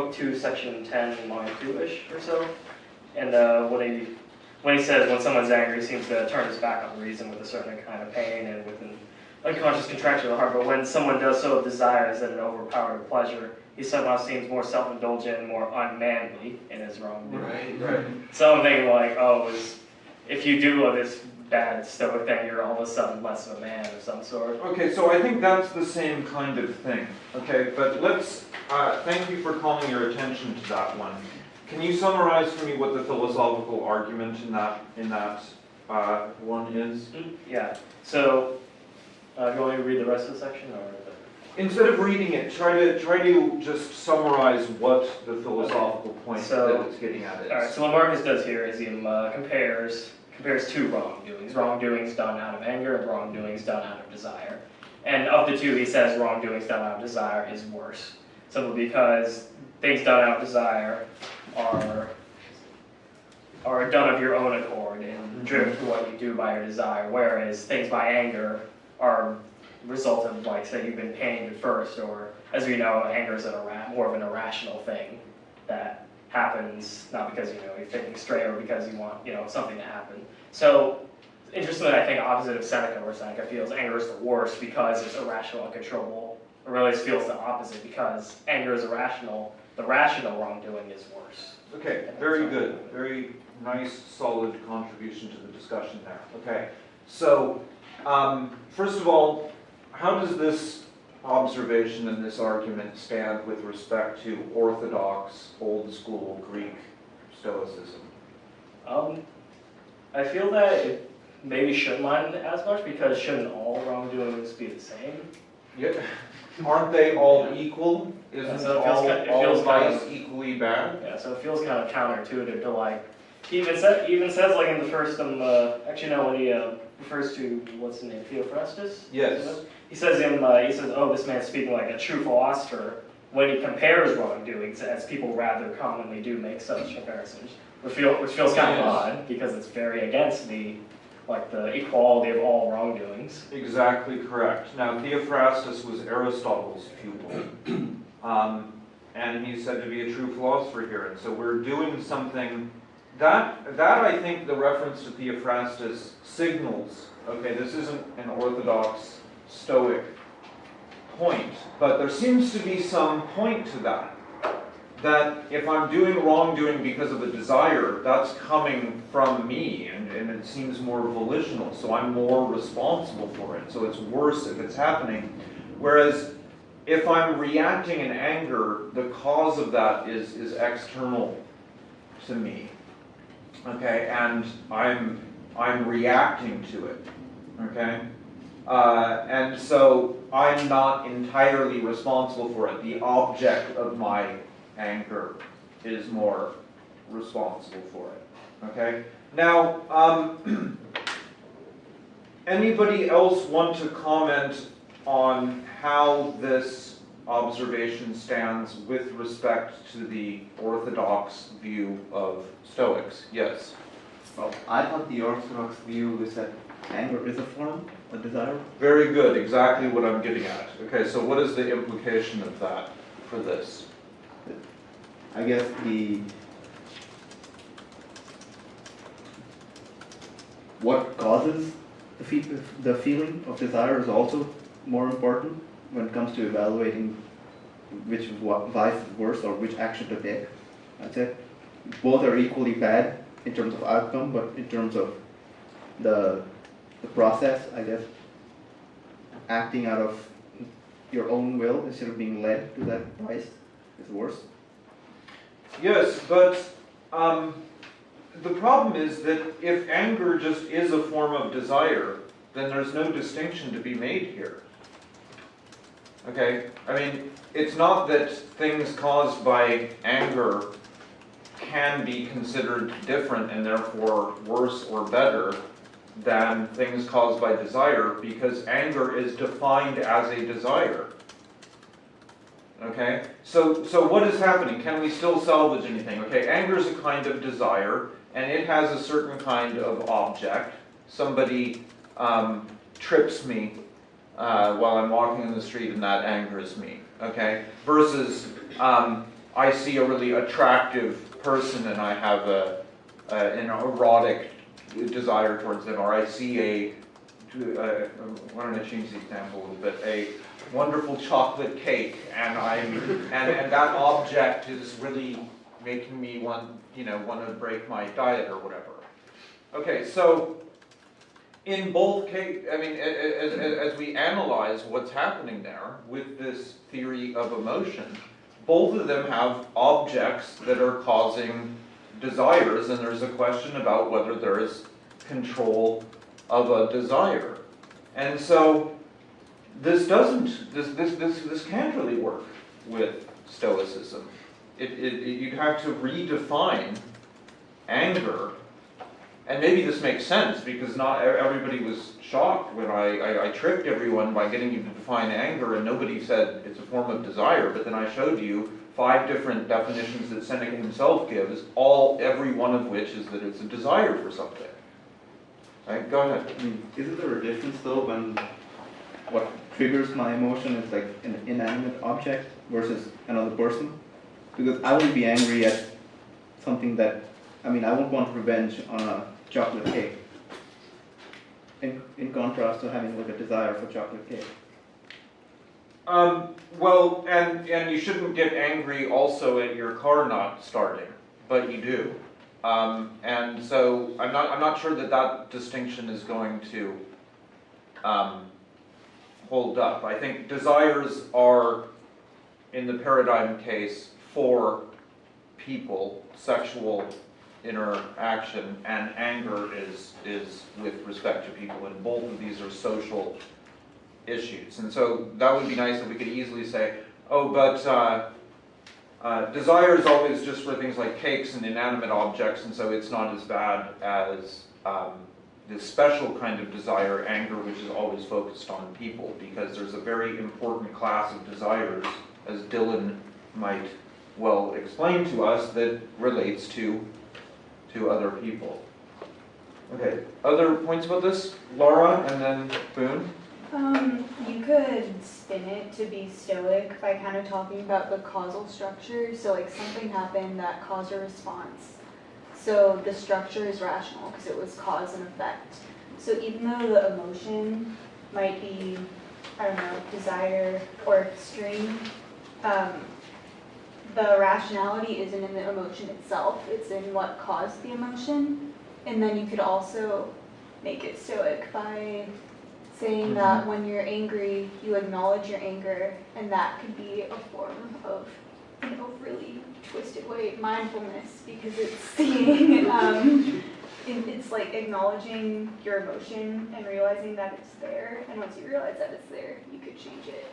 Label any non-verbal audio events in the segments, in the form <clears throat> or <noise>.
book two, section ten, line two-ish or so. And uh, when he when he says when someone's angry, he seems to turn his back on reason with a certain kind of pain and with an unconscious contraction of the heart. But when someone does so with desires that it overpowered pleasure, he somehow seems more self-indulgent and more unmanly in his wrongdoing. Right, right. So I'm thinking like, oh, is, if you do all this bad stoic thing, you're all of a sudden less of a man of some sort. Okay, so I think that's the same kind of thing, okay? But let's, uh, thank you for calling your attention to that one. Can you summarize for me what the philosophical argument in that, in that uh, one is? Yeah. So, uh, you want me to read the rest of the section or? Instead of reading it, try to, try to just summarize what the philosophical point So- that it's getting at is. All right. So what Marcus does here is he uh, compares compares two wrongdoings: wrongdoings done out of anger and wrongdoings done out of desire. And of the two, he says wrongdoings done out of desire is worse, simply because things done out of desire are are done of your own accord and driven to what you do by your desire, whereas things by anger are result of like say you've been pained at first, or as we know, anger is an more of an irrational thing that happens not because you know you're thinking straight or because you want you know something to happen. So interestingly, I think opposite of Seneca, where Seneca feels anger is the worst because it's irrational and controllable. Aurelius feels the opposite because anger is irrational. The rational wrongdoing is worse. Okay, very good, very nice, solid contribution to the discussion there. Okay, so, um, first of all, how does this observation and this argument stand with respect to orthodox, old school Greek Stoicism? Um, I feel that it maybe shouldn't mind as much because shouldn't all wrongdoings be the same? Yeah, aren't they all equal? Isn't so it feels all, ki- it all feels kind vice equally bad? Yeah, so it feels kind of counterintuitive to like, he even even says like in the first, um, uh, actually no, when he, uh, refers to, what's the name, Theophrastus? Yes. He says in, uh, he says, oh, this man's speaking like a true philosopher, when he compares wrongdoings, as people rather commonly do make such comparisons, which feel, which feels kind of odd, because it's very against the, like, the equality of all wrongdoings. Exactly correct. Now, Theophrastus was Aristotle's pupil, <clears throat> um, and he's said to be a true philosopher here. And so we're doing something that that I think the reference to Theophrastus signals. Okay, this isn't an orthodox Stoic point, but there seems to be some point to that. That if I'm doing wrongdoing because of a desire, that's coming from me, and, and it seems more volitional, so I'm more responsible for it. So it's worse if it's happening. Whereas if I'm reacting in anger, the cause of that is, is external to me. Okay, and I'm I'm reacting to it. Okay? Uh, and so I'm not entirely responsible for it. The object of my anger is more responsible for it. Okay? Now, um, <clears throat> anybody else want to comment on how this observation stands with respect to the orthodox view of Stoics? Yes. Well, I thought the orthodox view is that anger is a form of desire. Very good, exactly what I'm getting at. Okay, so what is the implication of that for this? I guess the what causes the, fe- the feeling of desire is also more important when it comes to evaluating which vice is worse or which action to take. I'd say both are equally bad in terms of outcome, but in terms of the the process, I guess, acting out of your own will instead of being led to that vice is worse. Yes, but um, the problem is that if anger just is a form of desire, then there's no distinction to be made here. Okay? I mean, it's not that things caused by anger can be considered different and therefore worse or better than things caused by desire because anger is defined as a desire. Okay, so so what is happening? Can we still salvage anything? Okay, anger is a kind of desire, and it has a certain kind of object. Somebody um, trips me uh, while I'm walking in the street, and that angers me. Okay, versus um, I see a really attractive person and I have a, a an erotic desire towards them, or I see a, uh, why don't I change the example a little bit, a wonderful chocolate cake, and I'm, and, and that object is really making me want, you know, want to break my diet or whatever. Okay, so in both case, I mean, as, as we analyze what's happening there with this theory of emotion, both of them have objects that are causing desires, and there's a question about whether there is control of a desire. And so, this doesn't, this, this, this, this can't really work with Stoicism. It, it, it- you'd have to redefine anger, and maybe this makes sense, because not everybody was shocked when I, I, I tricked everyone by getting you to define anger, and nobody said it's a form of desire, but then I showed you five different definitions that Seneca himself gives, all, every one of which is that it's a desire for something. Right, go ahead. I mean, isn't there a difference though when what triggers my emotion is like an inanimate object versus another person? Because I will be angry at something that, I mean, I won't want revenge on a chocolate cake. In, in contrast to having like a desire for chocolate cake. Um, well, and, and you shouldn't get angry also at your car not starting, but you do. Um, and so I'm not, I'm not sure that that distinction is going to, um, hold up. I think desires are, in the paradigm case, for people, sexual interaction, and anger is, is with respect to people, and both of these are social issues. And so that would be nice if we could easily say, oh, but uh, uh, desire is always just for things like cakes and inanimate objects, and so it's not as bad as um, this special kind of desire, anger, which is always focused on people, because there's a very important class of desires, as Dylan might well explain to us, that relates to, to other people. Okay, other points about this? Laura and then Boone? Um, you could spin it to be stoic by kind of talking about the causal structure. So like something happened that caused a response. So the structure is rational because it was cause and effect. So even though the emotion might be, I don't know, desire or extreme, um, the rationality isn't in the emotion itself, it's in what caused the emotion. And then you could also make it stoic by saying that when you're angry, you acknowledge your anger, and that could be a form of, in a really twisted way, mindfulness, because it's seeing, <laughs> um, it's like acknowledging your emotion and realizing that it's there, and once you realize that it's there, you could change it.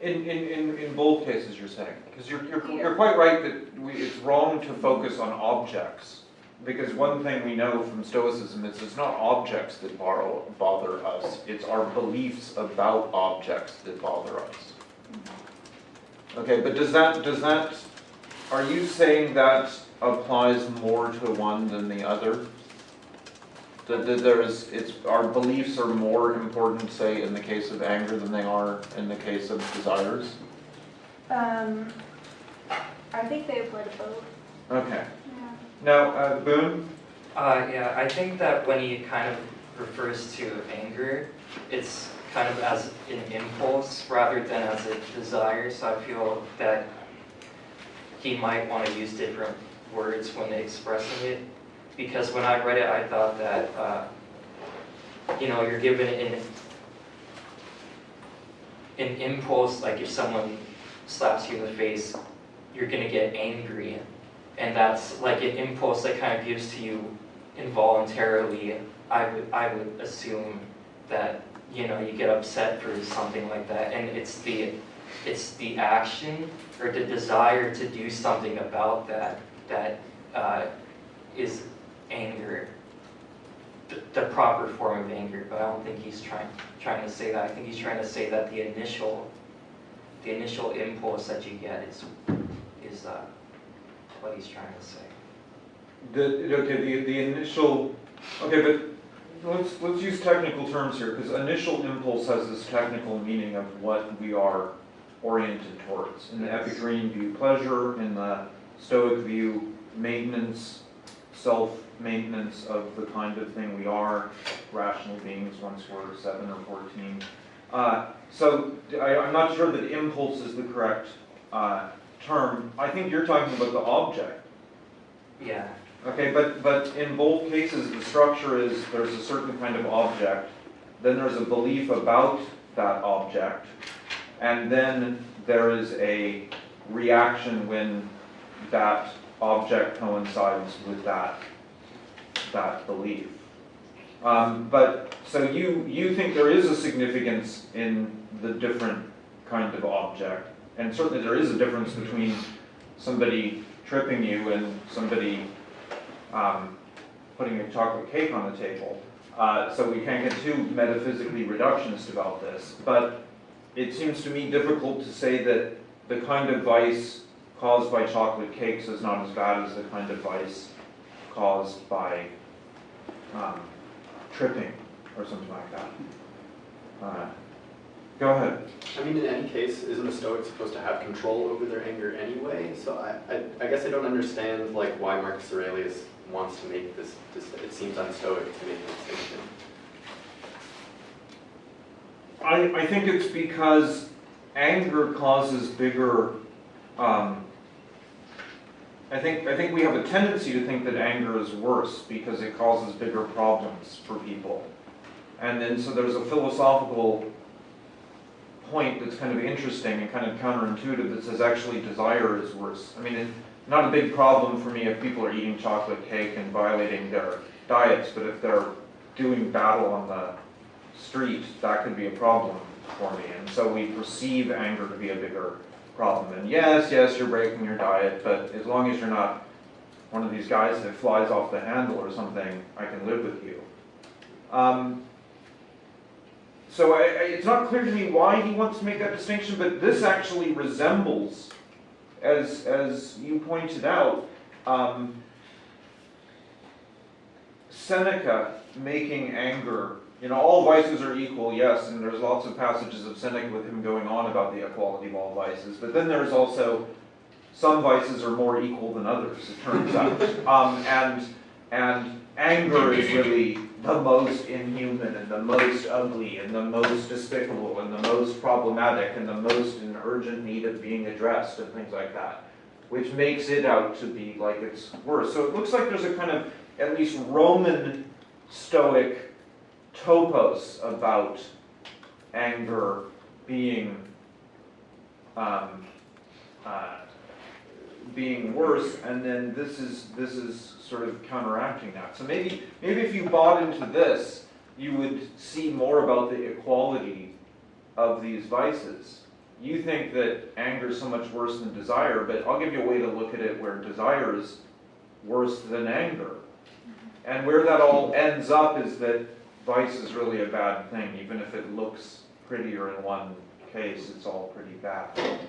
In, in, in, in both cases you're saying, because you're, you're, you're quite right that we, it's wrong to focus on objects. Because one thing we know from Stoicism is it's not objects that borrow, bother us, it's our beliefs about objects that bother us. Okay, but does that, does that, are you saying that applies more to one than the other? That, that there is, it's, our beliefs are more important, say, in the case of anger than they are in the case of desires? Um, I think they apply to both, Okay, yeah. now, uh, Boone? Uh, yeah, I think that when he kind of refers to anger, it's kind of as an impulse rather than as a desire, so I feel that he might want to use different words when expressing it. Because when I read it, I thought that, uh, you know, you're given an, an impulse, like if someone slaps you in the face, you're gonna get angry. And that's like an impulse that kind of gives to you involuntarily. I would, I would assume that, you know, you get upset for something like that. And it's the, it's the action or the desire to do something about that, that uh, is anger. The, the proper form of anger, but I don't think he's trying, trying to say that. I think he's trying to say that the initial, the initial impulse that you get is, is, uh, what he's trying to say. The, okay, the, the initial, okay, but let's, let's use technical terms here, because initial impulse has this technical meaning of what we are oriented towards. In the Epicurean view, pleasure, in the Stoic view, maintenance, self-maintenance of the kind of thing we are, rational beings once we're seven or fourteen. Uh, so I, I'm not sure that impulse is the correct uh, term. I think you're talking about the object. Yeah, Okay, but, but in both cases, the structure is, there's a certain kind of object, then there's a belief about that object, and then there is a reaction when that object coincides with that, that belief. Um, but, so you, you think there is a significance in the different kind of object, and certainly there is a difference between somebody tripping you and somebody um, putting a chocolate cake on the table. Uh, so we can't get too metaphysically reductionist about this, but it seems to me difficult to say that the kind of vice caused by chocolate cakes is not as bad as the kind of vice caused by um, tripping or something like that. Uh, go ahead. I mean, in any case, isn't a Stoic supposed to have control over their anger anyway? So I, I, I guess I don't understand like why Marcus Aurelius wants to make this, this, it seems unstoic to make this distinction. I, I think it's because anger causes bigger, um, I think, I think we have a tendency to think that anger is worse because it causes bigger problems for people. And then, so there's a philosophical point that's kind of interesting and kind of counterintuitive that says actually desire is worse. I mean, it's not a big problem for me if people are eating chocolate cake and violating their diets, but if they're doing battle on the street, that could be a problem for me. And so we perceive anger to be a bigger problem. And yes, yes, you're breaking your diet, but as long as you're not one of these guys that flies off the handle or something, I can live with you. Um, so I, I, it's not clear to me why he wants to make that distinction, but this actually resembles, as, as you pointed out, um, Seneca making anger, you know, all vices are equal, yes, and there's lots of passages of Seneca with him going on about the equality of all vices, but then there's also some vices are more equal than others, it turns out. <laughs> Um, and, and anger is really the most inhuman and the most ugly and the most despicable and the most problematic and the most in urgent need of being addressed and things like that, which makes it out to be like it's worse. So it looks like there's a kind of at least Roman Stoic topos about anger being um, uh, being worse, and then this is this is sort of counteracting that. So maybe maybe if you bought into this, you would see more about the equality of these vices. You think that anger is so much worse than desire, but I'll give you a way to look at it where desire is worse than anger. And where that all ends up is that vice is really a bad thing, even if it looks prettier in one case, it's all pretty bad.